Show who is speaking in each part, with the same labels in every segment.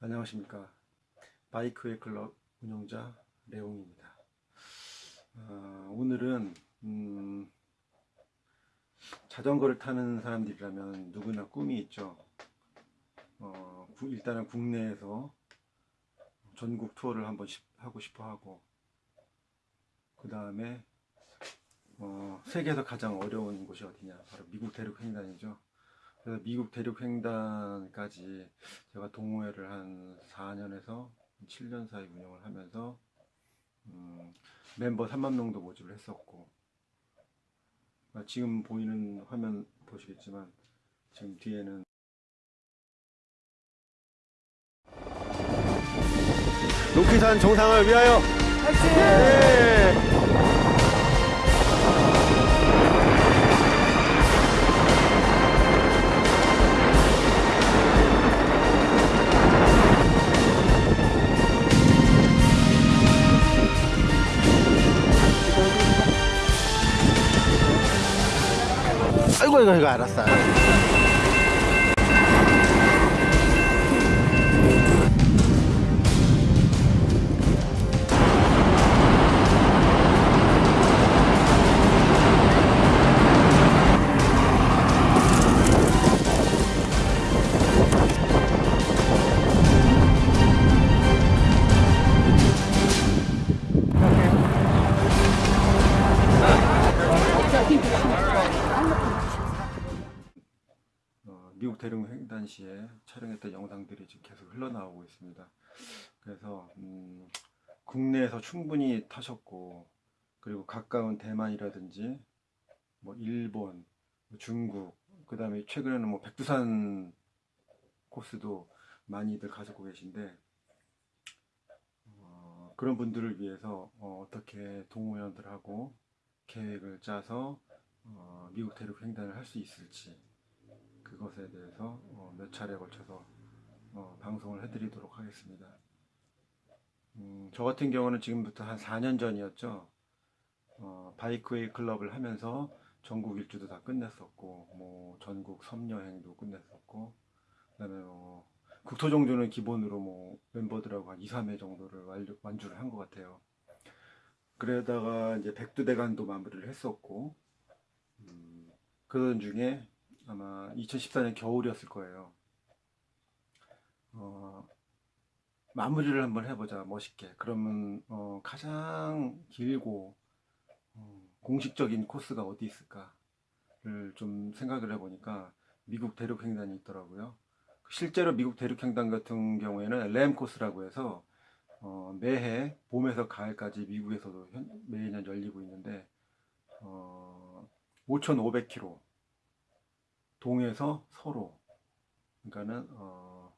Speaker 1: 안녕하십니까. 바이크의 클럽 운영자 레옹입니다. 어, 오늘은 음, 자전거를 타는 사람들이라면 누구나 꿈이 있죠. 어, 구- 일단은 국내에서 전국 투어를 한번 시- 하고 싶어 하고 그 다음에 어, 세계에서 가장 어려운 곳이 어디냐? 바로 미국 대륙 횡단이죠 미국 대륙 횡단까지 제가 동호회를 한 4년에서 7년 사이 운영을 하면서 음, 멤버 3만 명도 모집을 했었고 아, 지금 보이는 화면 보시겠지만 지금 뒤에는
Speaker 2: 로키산 정상을 위하여 네. 아이고 이 거 이거 알았
Speaker 1: 미국 대륙 횡단 시에 촬영했던 영상들이 지금 계속 흘러나오고 있습니다. 그래서 음, 국내에서 충분히 타셨고 그리고 가까운 대만이라든지 뭐 일본, 뭐 중국, 그 다음에 최근에는 뭐 백두산 코스도 많이들 가지고 계신데 어, 그런 분들을 위해서 어, 떻게 동호회원들하고 계획을 짜서 어, 미국 대륙 횡단을 할 수 있을지 그것에 대해서 어, 몇 차례에 걸쳐서 어, 방송을 해드리도록 하겠습니다. 음, 저 같은 경우는 지금부터 한 4년 전이었죠. 어, 바이크웨이 클럽을 하면서 전국 일주도 다 끝냈었고, 뭐 전국 섬여행도 끝냈었고, 그다음에 뭐 국토종주는 기본으로 뭐 멤버들하고 한 2, 3회 정도를 완주, 완주를 한 것 같아요. 그러다가 이제 백두대간도 마무리를 했었고, 음, 그런 중에 아마 2014년 겨울이었을 거예요. 어, 마무리를 한번 해보자 멋있게. 그러면 어, 가장 길고 어, 공식적인 코스가 어디 있을까를 좀 생각을 해보니까 미국 대륙 횡단이 있더라고요. 실제로 미국 대륙 횡단 같은 경우에는 램 코스라고 해서 어, 매해 봄에서 가을까지 미국에서도 현- 매년 열리고 있는데 어, 5,500km 동에서 서로 그러니까는 어,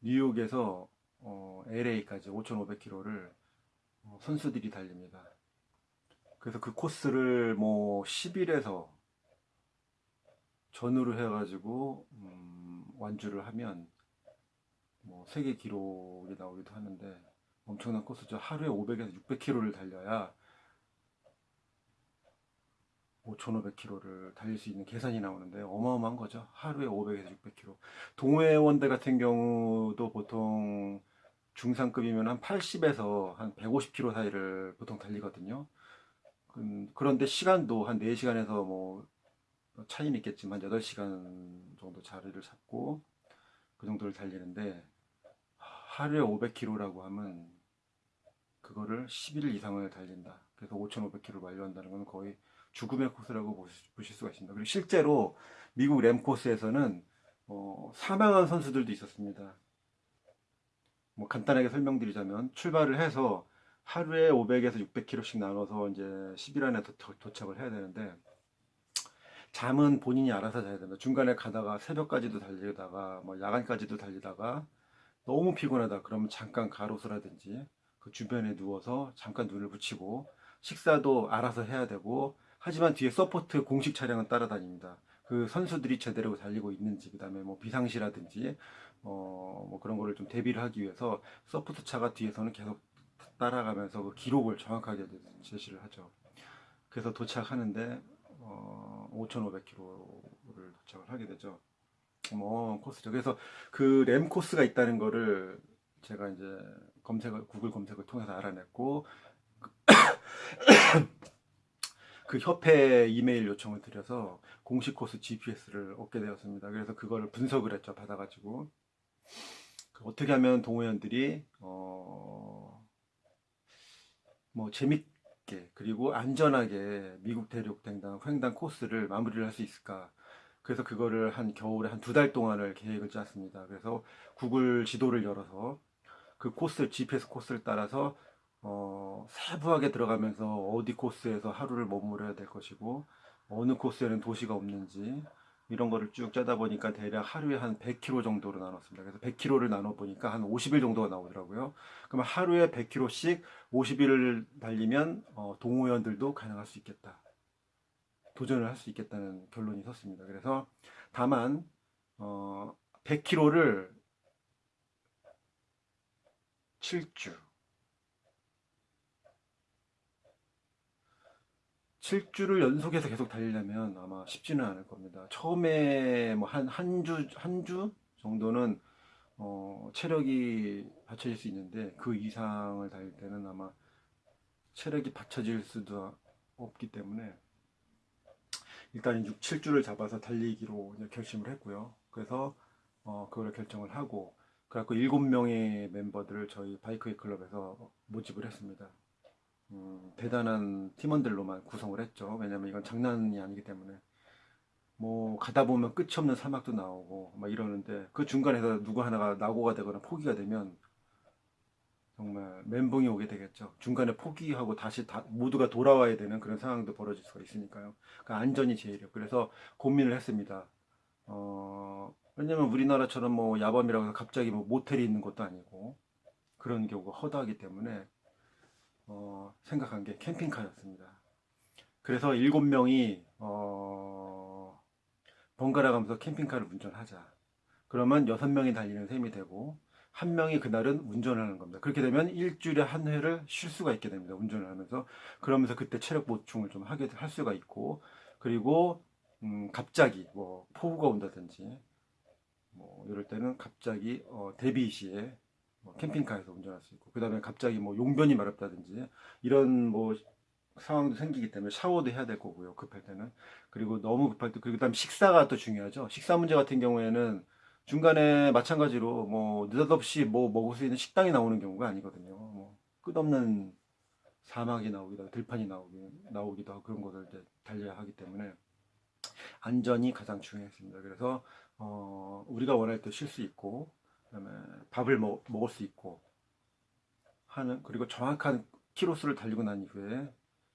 Speaker 1: 뉴욕에서 어, LA까지 5,500km를 어, 선수들이 달립니다. 그래서 그 코스를 뭐 10일에서 전후로 해가지고 음, 완주를 하면 뭐 세계 기록이 나오기도 하는데 엄청난 코스죠. 하루에 500에서 600km를 달려야 5,500km를 달릴 수 있는 계산이 나오는데 어마어마한 거죠. 하루에 500에서 600km. 동해원대 같은 경우도 보통 중상급이면 한 80에서 한 150km 사이를 보통 달리거든요. 음, 그런데 시간도 한 4시간에서 뭐 차이는 있겠지만 8시간 정도 자리를 잡고 그 정도를 달리는데 하루에 500km라고 하면 그거를 11일 이상을 달린다. 그래서 5,500km를 완료한다는 건 거의 죽음의 코스라고 보실 수가 있습니다. 그리고 실제로 미국 램 코스에서는 어, 사망한 선수들도 있었습니다. 뭐 간단하게 설명드리자면 출발을 해서 하루에 500에서 600km씩 나눠서 이제 10일 안에 도, 도착을 해야 되는데 잠은 본인이 알아서 자야 됩니다. 중간에 가다가 새벽까지도 달리다가 뭐 야간까지도 달리다가 너무 피곤하다 그러면 잠깐 가로수라든지 그 주변에 누워서 잠깐 눈을 붙이고 식사도 알아서 해야 되고 하지만 뒤에 support 공식 차량은 따라다닙니다. 그 선수들이 제대로 달리고 있는지 그다음에 뭐 비상시라든지 어, 뭐 그런 거를 좀 대비를 하기 위해서 support 차가 뒤에서는 계속 따라가면서 그 기록을 정확하게 제시를 하죠. 그래서 도착하는데 어, 5,500km를 도착을 하게 되죠. 뭐 코스죠. 그래서 그 램 코스가 있다는 거를 제가 이제 검색을 구글 검색을 통해서 알아냈고 그 협회 이메일 요청을 드려서 공식 코스 GPS를 얻게 되었습니다. 그래서 그걸 분석을 했죠. 받아가지고 그 어떻게 하면 동호연들이 어, 뭐 재밌게 그리고 안전하게 미국 대륙 횡단 횡단 코스를 마무리를 할 수 있을까? 그래서 그거를 한 겨울에 한 두 달 동안을 계획을 짰습니다. 그래서 구글 지도를 열어서 그 코스 GPS 코스를 따라서 어, 세부하게 들어가면서 어디 코스에서 하루를 머무려야 될 것이고 어느 코스에는 도시가 없는지 이런 거를 쭉 짜다 보니까 대략 하루에 한 100km 정도로 나눴습니다. 그래서 100km를 나눠 보니까 한 50일 정도가 나오더라고요. 그러면 하루에 100km씩 50일을 달리면 어, 동호연들도 가능할 수 있겠다. 도전을 할 수 있겠다는 결론이 섰습니다. 그래서 다만 어, 100km를 7주 7주를 연속해서 계속 달리려면 아마 쉽지는 않을 겁니다. 처음에 뭐 한 한 주 한 주 정도는 어, 체력이 받쳐질 수 있는데 그 이상을 달릴 때는 아마 체력이 받쳐질 수도 없기 때문에 일단 6, 7주를 잡아서 달리기로 결심을 했고요. 그래서 어, 그걸 결정을 하고 그래갖고 7명의 멤버들을 저희 바이크웨이 클럽에서 모집을 했습니다. 음, 대단한 팀원들로만 구성을 했죠. 왜냐면 이건 장난이 아니기 때문에. 뭐, 가다 보면 끝이 없는 사막도 나오고, 막 이러는데, 그 중간에서 누구 하나가 낙오가 되거나 포기가 되면, 정말 멘붕이 오게 되겠죠. 중간에 포기하고 다시 다, 모두가 돌아와야 되는 그런 상황도 벌어질 수가 있으니까요. 그러니까 안전이 제일이요. 그래서 고민을 했습니다. 어, 왜냐면 우리나라처럼 뭐 야밤이라고 해서 갑자기 뭐 모텔이 있는 것도 아니고, 그런 경우가 허다하기 때문에, 어, 생각한 게 캠핑카였습니다. 그래서 일곱 명이 어, 번갈아 가면서 캠핑카를 운전하자. 그러면 여섯 명이 달리는 셈이 되고 한 명이 그날은 운전을 하는 겁니다. 그렇게 되면 일주일에 한 회를 쉴 수가 있게 됩니다. 운전을 하면서 그러면서 그때 체력 보충을 좀 하게 할 수가 있고 그리고 음, 갑자기 뭐 폭우가 온다든지 뭐 이럴 때는 갑자기 어, 대비 시에 뭐 캠핑카에서 운전할 수 있고 그 다음에 갑자기 뭐 용변이 마렵다든지 이런 뭐 상황도 생기기 때문에 샤워도 해야 될 거고요 급할 때는. 그리고 너무 급할 때 그리고 그다음 식사가 또 중요하죠. 식사 문제 같은 경우에는 중간에 마찬가지로 뭐 느닷없이 뭐 먹을 수 있는 식당이 나오는 경우가 아니거든요. 뭐 끝없는 사막이 나오기도 들판이 나오기, 나오기도 하고 그런 것을 이제 달려야 하기 때문에 안전이 가장 중요했습니다. 그래서 어, 우리가 원할 때 쉴 수 있고 그다음에 밥을 먹, 먹을 수 있고 하는 그리고 정확한 키로수를 달리고 난 이후에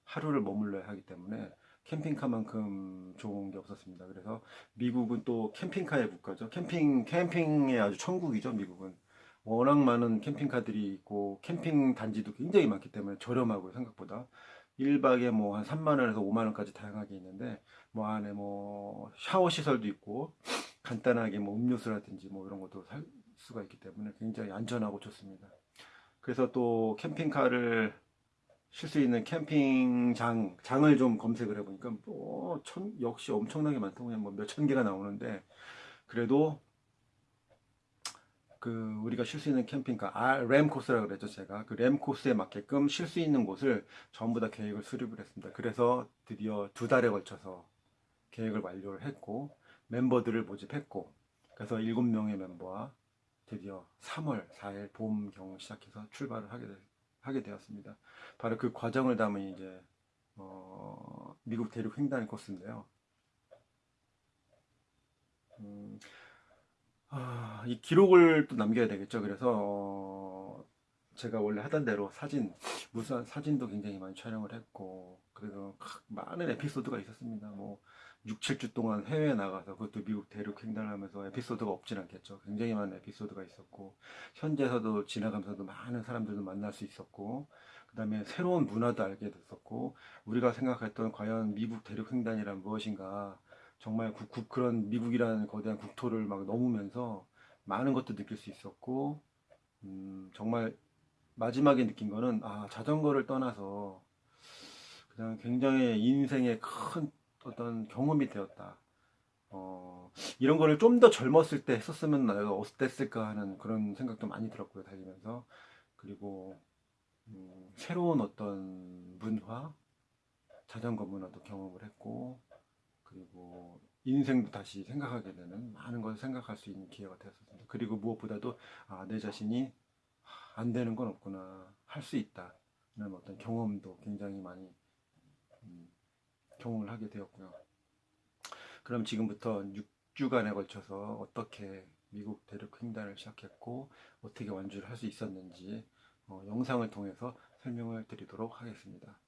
Speaker 1: 하루를 머물러야 하기 때문에 캠핑카만큼 좋은 게 없었습니다. 그래서 미국은 또 캠핑카의 국가죠. 캠핑 캠핑의 아주 천국이죠. 미국은 워낙 많은 캠핑카들이 있고 캠핑 단지도 굉장히 많기 때문에 저렴하고 생각보다 1박에 뭐 한 3만 원에서 5만 원까지 다양하게 있는데 뭐 안에 뭐 샤워 시설도 있고 간단하게 뭐 음료수라든지 뭐 이런 것도 살 수가 있기 때문에 굉장히 안전하고 좋습니다. 그래서 또 캠핑카를 쉴 수 있는 캠핑장 장을 좀 검색을 해보니까 뭐 천, 역시 엄청나게 그냥 뭐 몇천 개가 나오는데 그래도 그 우리가 쉴 수 있는 캠핑카 아, 램 코스라 그랬죠 제가 그 램 코스에 맞게끔 쉴 수 있는 곳을 전부 다 계획을 수립을 했습니다. 그래서 드디어 두 달에 걸쳐서 계획을 완료를 했고 멤버들을 모집했고 그래서 일곱 명의 멤버와 드디어 3월 4일 봄 경을 시작해서 출발을 하게, 되, 하게 되었습니다. 바로 그 과정을 담은 이제 어, 미국 대륙 횡단 코스인데요. 음, 아, 이 기록을 또 남겨야 되겠죠. 그래서 어, 제가 원래 하던 대로 사진, 무슨 사진도 굉장히 많이 촬영을 했고, 그래서 많은 에피소드가 있었습니다. 뭐 6, 7주 동안 해외에 나가서 그것도 미국 대륙 횡단하면서 에피소드가 없진 않겠죠. 굉장히 많은 에피소드가 있었고 현지에서도 지나가면서도 많은 사람들도 만날 수 있었고 그 다음에 새로운 문화도 알게 됐었고 우리가 생각했던 과연 미국 대륙 횡단이란 무엇인가 정말 국, 국, 그런 미국이라는 거대한 국토를 막 넘으면서 많은 것도 느낄 수 있었고 음, 정말 마지막에 느낀 거는 아 자전거를 떠나서 그냥 굉장히 인생의 큰 어떤 경험이 되었다. 어, 이런 거를 좀 더 젊었을 때 했었으면 내가 어땠을까 하는 그런 생각도 많이 들었고요, 달리면서. 그리고, 음, 새로운 어떤 문화, 자전거 문화도 경험을 했고, 그리고 인생도 다시 생각하게 되는 많은 것을 생각할 수 있는 기회가 되었습니다. 그리고 무엇보다도, 아, 내 자신이 안 되는 건 없구나, 할 수 있다. 는 어떤 경험도 굉장히 많이 음, 경험을 하게 되었고요. 그럼 지금부터 6주간에 걸쳐서 어떻게 미국 대륙 횡단을 시작했고 어떻게 완주를 할 수 있었는지 어, 영상을 통해서 설명을 드리도록 하겠습니다.